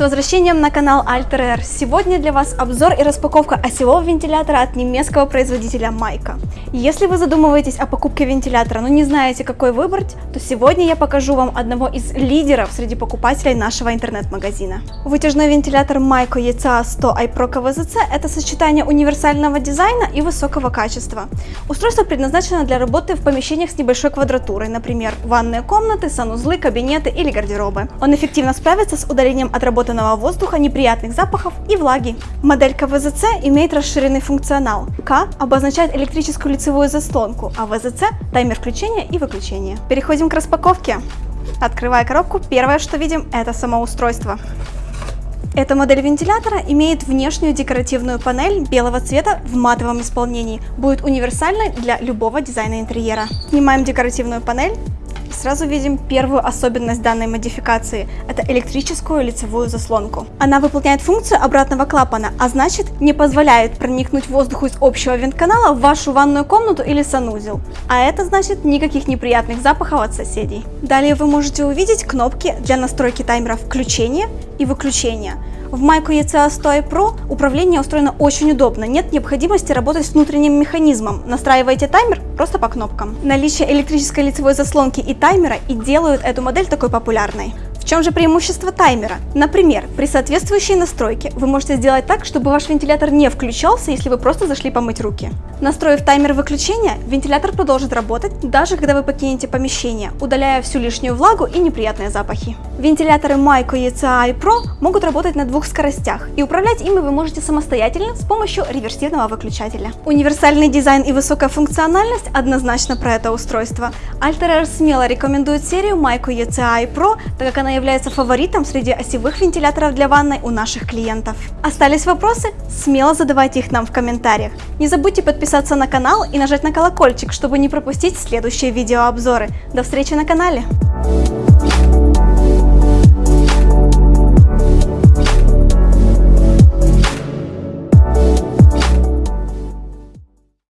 возвращением на канал Alter Air. Сегодня для вас обзор и распаковка осевого вентилятора от немецкого производителя Майка. Если вы задумываетесь о покупке вентилятора, но не знаете, какой выбрать, то сегодня я покажу вам одного из лидеров среди покупателей нашего интернет-магазина. Вытяжной вентилятор Майко ECA 100 iPro KVZC – это сочетание универсального дизайна и высокого качества. Устройство предназначено для работы в помещениях с небольшой квадратурой, например, ванные комнаты, санузлы, кабинеты или гардеробы. Он эффективно справится с удалением отработанного отработанного воздуха, неприятных запахов и влаги. Модель КВЗЦ имеет расширенный функционал. К обозначает электрическую лицевую заслонку, а ВЗЦ – таймер включения и выключения. Переходим к распаковке. Открывая коробку, первое, что видим, это само устройство. Эта модель вентилятора имеет внешнюю декоративную панель белого цвета в матовом исполнении. Будет универсальной для любого дизайна интерьера. Снимаем декоративную панель сразу видим первую особенность данной модификации – это электрическую лицевую заслонку. Она выполняет функцию обратного клапана, а значит не позволяет проникнуть воздуху из общего вентканала в вашу ванную комнату или санузел. А это значит никаких неприятных запахов от соседей. Далее вы можете увидеть кнопки для настройки таймера включения и выключения – в Майку ECA 100 Pro управление устроено очень удобно, нет необходимости работать с внутренним механизмом. Настраиваете таймер просто по кнопкам. Наличие электрической лицевой заслонки и таймера и делают эту модель такой популярной. Чем же преимущество таймера? Например, при соответствующей настройке вы можете сделать так, чтобы ваш вентилятор не включался, если вы просто зашли помыть руки. Настроив таймер выключения, вентилятор продолжит работать, даже когда вы покинете помещение, удаляя всю лишнюю влагу и неприятные запахи. Вентиляторы Майко ECI Pro могут работать на двух скоростях, и управлять ими вы можете самостоятельно с помощью реверсивного выключателя. Универсальный дизайн и высокая функциональность однозначно про это устройство. Alter смело рекомендует серию Майко ECI Pro, так как она она является фаворитом среди осевых вентиляторов для ванной у наших клиентов. Остались вопросы? Смело задавайте их нам в комментариях. Не забудьте подписаться на канал и нажать на колокольчик, чтобы не пропустить следующие видеообзоры. До встречи на канале!